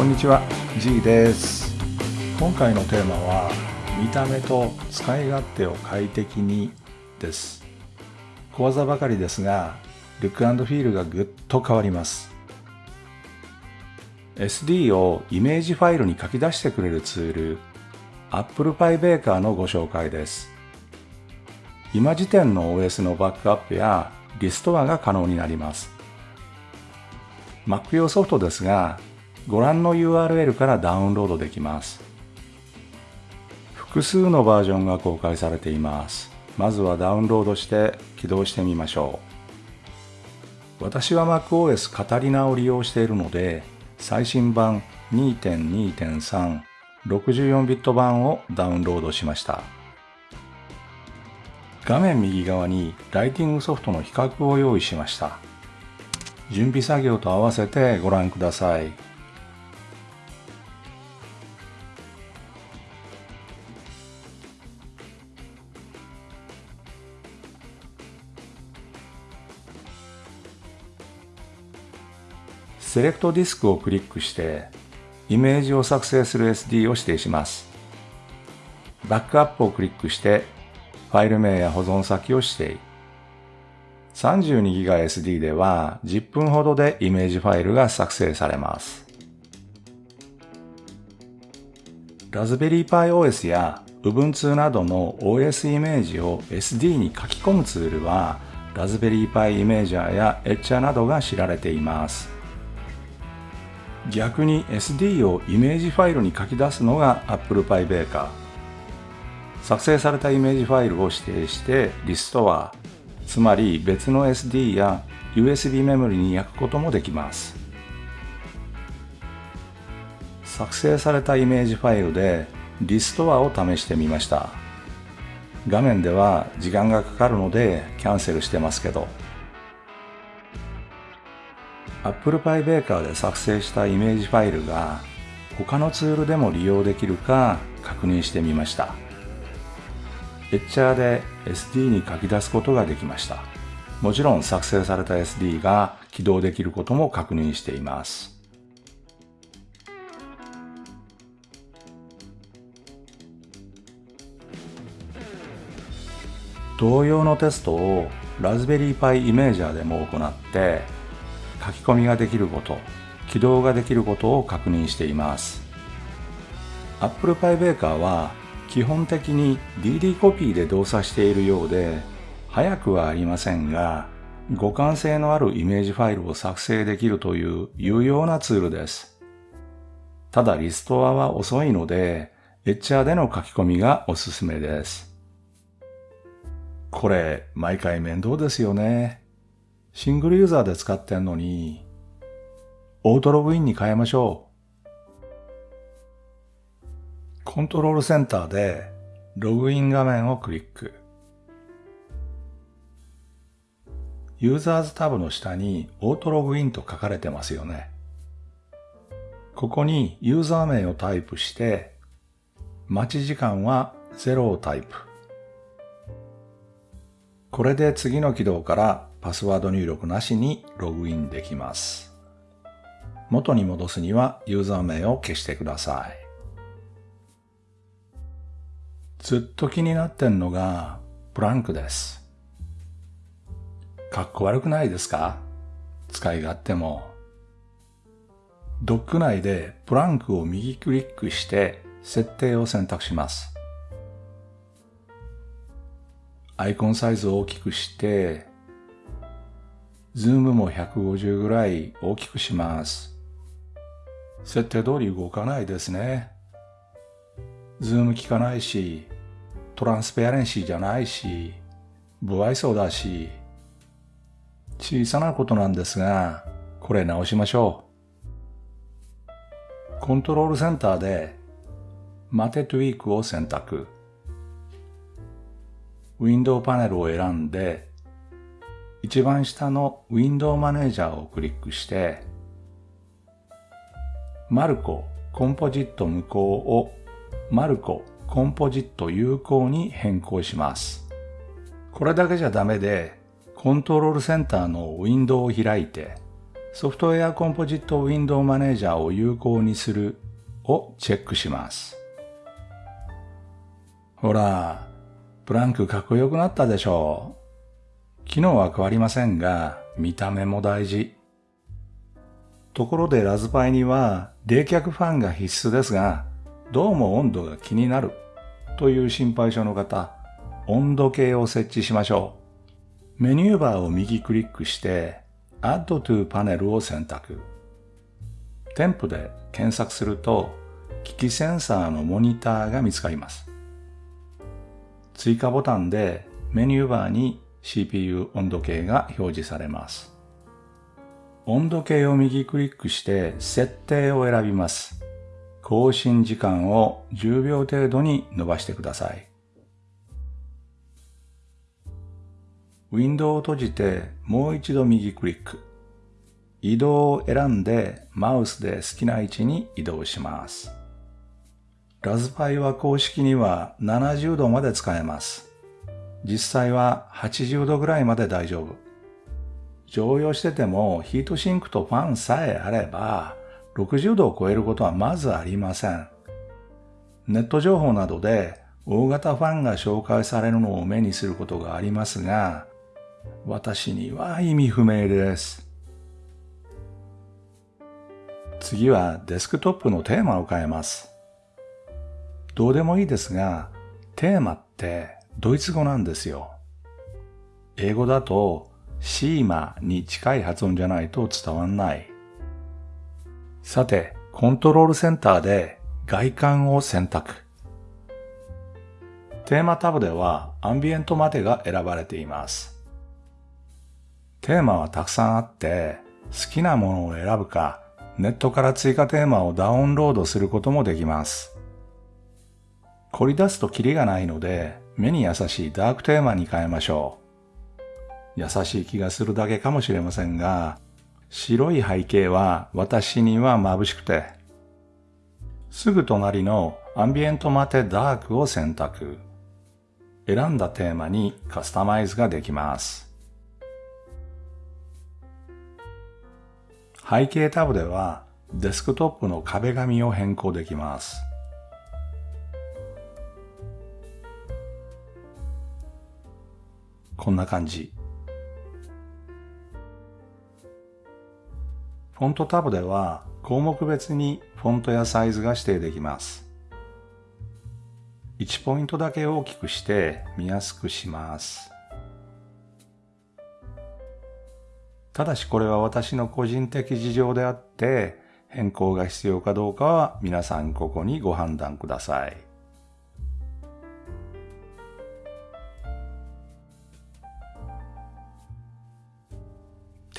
こんにちは G です。今回のテーマは見た目と使い勝手を快適にです。小技ばかりですがルックフィールがぐっと変わります。SD をイメージファイルに書き出してくれるツール Apple Pie Baker のご紹介です。今時点の OS のバックアップやリストアが可能になります。Mac 用ソフトですがご覧の URL からダウンロードできます。複数のバージョンが公開されています。まずはダウンロードして起動してみましょう。私は MacOS カタリナを利用しているので最新版2.2.3 64ビット版をダウンロードしました。画面右側にライティングソフトの比較を用意しました。準備作業と合わせてご覧ください。セレクトディスクをクリックしてイメージを作成する SD を指定します。バックアップをクリックしてファイル名や保存先を指定。32GBSD では10分ほどでイメージファイルが作成されます。ラズベリーパイ OS や Ubuntu などの OS イメージを SD に書き込むツールはラズベリーパイイメージャーやエッチャーなどが知られています。逆に SD をイメージファイルに書き出すのが Apple Pie Baker 作成されたイメージファイルを指定してリストはつまり別の SD や USB メモリに焼くこともできます。作成されたイメージファイルでリストアを試してみました。画面では時間がかかるのでキャンセルしてますけど。Apple Pie Baker で作成したイメージファイルが他のツールでも利用できるか確認してみました。エッチャーで SD に書き出すことができました。もちろん作成された SD が起動できることも確認しています。同様のテストをラズベリーパイイメージャーでも行って書き込みができること、起動ができることを確認しています。Apple Pie Baker は基本的に DD コピーで動作しているようで、早くはありませんが、互換性のあるイメージファイルを作成できるという有用なツールです。ただリストアは遅いので、エッチャーでの書き込みがおすすめです。これ、毎回面倒ですよね。シングルユーザーで使ってんのに、オートログインに変えましょう。コントロールセンターでログイン画面をクリック。ユーザーズタブの下にオートログインと書かれてますよね。ここにユーザー名をタイプして、待ち時間は0をタイプ。これで次の起動からパスワード入力なしにログインできます。元に戻すにはユーザー名を消してください。ずっと気になってんのがプランクです。かっこ悪くないですか？使い勝手も。ドック内でプランクを右クリックして設定を選択します。アイコンサイズを大きくしてズームも150ぐらい大きくします。設定通り動かないですね。ズーム効かないし、 transparency じゃないし、不愛想だし、小さなことなんですが、これ直しましょう。コントロールセンターで、マテトゥイークを選択。ウィンドウパネルを選んで、一番下のウィンドウマネージャーをクリックして、マルココンポジット無効をマルココンポジット有効に変更します。これだけじゃダメで、コントロールセンターのウィンドウを開いて、ソフトウェアコンポジットウィンドウマネージャーを有効にするをチェックします。ほら、プランクかっこよくなったでしょう。機能は変わりませんが、見た目も大事。ところでラズパイには冷却ファンが必須ですが、どうも温度が気になるという心配性の方、温度計を設置しましょう。メニューバーを右クリックして Add to Panel を選択。添付で検索すると機器センサーのモニターが見つかります。追加ボタンでメニューバーに CPU 温度計が表示されます。温度計を右クリックして設定を選びます。更新時間を10秒程度に伸ばしてください。ウィンドウを閉じてもう一度右クリック。移動を選んでマウスで好きな位置に移動します。ラズパイは公式には70度まで使えます。実際は80度ぐらいまで大丈夫。常用しててもヒートシンクとファンさえあれば60度を超えることはまずありません。ネット情報などで大型ファンが紹介されるのを目にすることがありますが、私には意味不明です。次はデスクトップのテーマを変えます。どうでもいいですが、テーマってドイツ語なんですよ。英語だとシーマに近い発音じゃないと伝わんない。さて、コントロールセンターで外観を選択。テーマタブではアンビエントまでが選ばれています。テーマはたくさんあって、好きなものを選ぶか、ネットから追加テーマをダウンロードすることもできます。凝り出すとキリがないので、目に優しいダークテーマに変えましょう。優しい気がするだけかもしれませんが、白い背景は私には眩しくて、すぐ隣のアンビエントマテダークを選択。選んだテーマにカスタマイズができます。背景タブではデスクトップの壁紙を変更できます。こんな感じ。フォントタブでは項目別にフォントやサイズが指定できます。1ポイントだけ大きくして見やすくします。ただしこれは私の個人的事情であって変更が必要かどうかは皆さんここにご判断ください。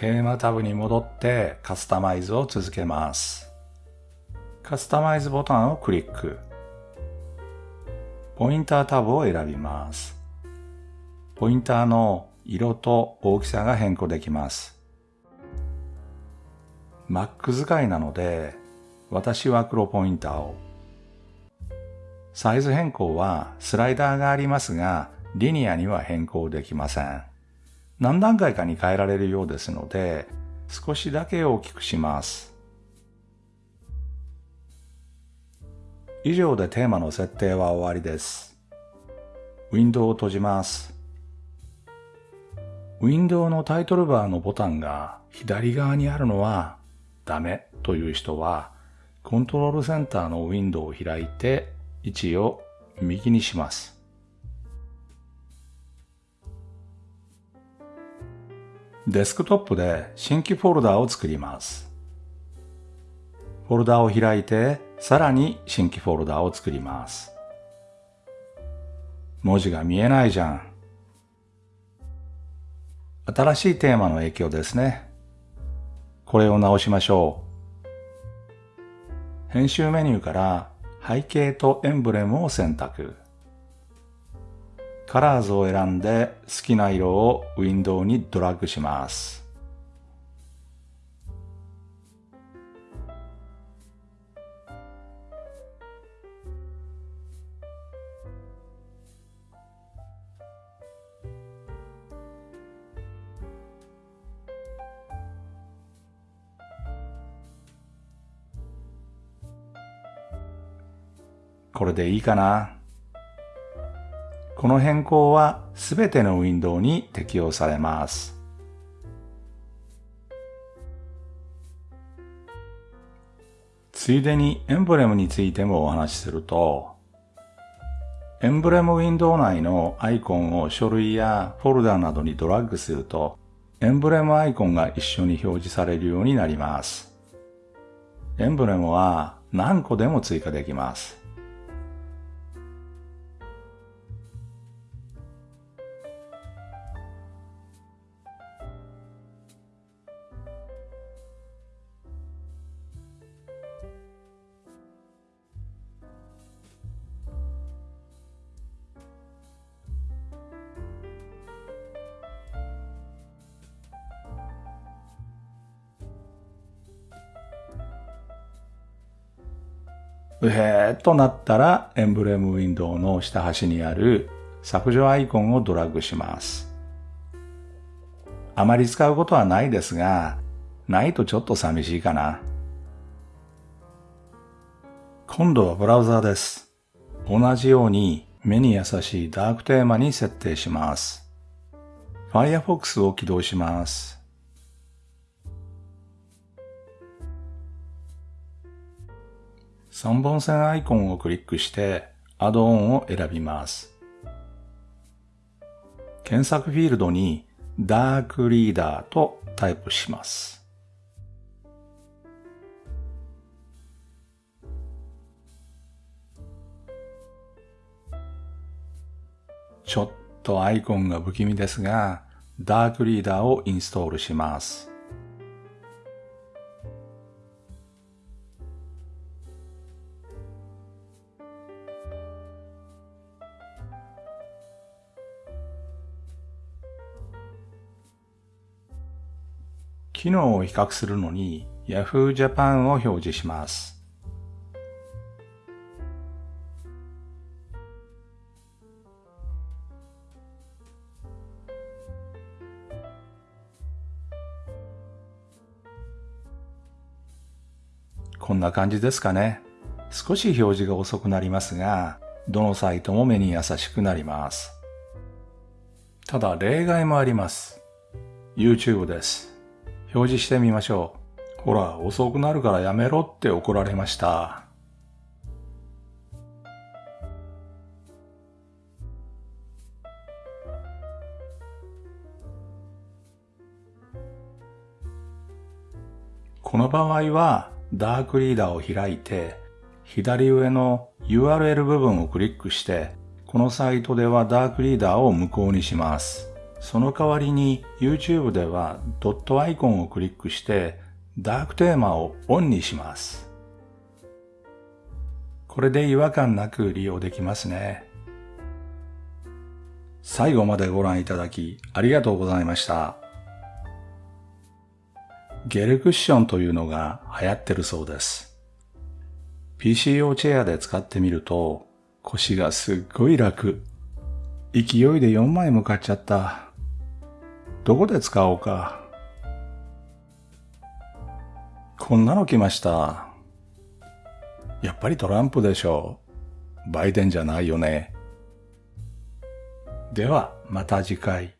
テーマタブに戻ってカスタマイズを続けます。カスタマイズボタンをクリック。ポインタータブを選びます。ポインターの色と大きさが変更できます。Mac 使いなので、私は黒ポインターを。サイズ変更はスライダーがありますが、リニアには変更できません。何段階かに変えられるようですので、少しだけ大きくします。以上でテーマの設定は終わりです。ウィンドウを閉じます。ウィンドウのタイトルバーのボタンが左側にあるのはダメという人は、コントロールセンターのウィンドウを開いて位置を右にします。デスクトップで新規フォルダを作ります。フォルダを開いて、さらに新規フォルダを作ります。文字が見えないじゃん。新しいテーマの影響ですね。これを直しましょう。編集メニューから背景とエンブレムを選択。カラーズを選んで好きな色をウィンドウにドラッグします。これでいいかな？この変更はすべてのウィンドウに適用されます。ついでにエンブレムについてもお話しすると、エンブレムウィンドウ内のアイコンを書類やフォルダなどにドラッグすると、エンブレムアイコンが一緒に表示されるようになります。エンブレムは何個でも追加できます。うへーとなったらエンブレムウィンドウの下端にある削除アイコンをドラッグします。あまり使うことはないですが、ないとちょっと寂しいかな。今度はブラウザーです。同じように目に優しいダークテーマに設定します。Firefox を起動します。3本線アイコンをクリックしてアドオンを選びます。検索フィールドにダークリーダーとタイプします。ちょっとアイコンが不気味ですが、ダークリーダーをインストールします。機能を比較するのに Yahoo Japan を表示します。こんな感じですかね。少し表示が遅くなりますが、どのサイトも目に優しくなります。ただ例外もあります。YouTube です。表示してみましょう。ほら、遅くなるからやめろって怒られました。この場合は、ダークリーダーを開いて、左上の URL 部分をクリックして、このサイトではダークリーダーを無効にします。その代わりに YouTube ではドットアイコンをクリックしてダークテーマをオンにします。これで違和感なく利用できますね。最後までご覧いただきありがとうございました。ゲルクッションというのが流行ってるそうです。PC 用チェアで使ってみると腰がすっごい楽。勢いで4枚も買っちゃった。どこで使おうか。こんなの来ました。やっぱりトランプでしょう。バイデンじゃないよね。では、また次回。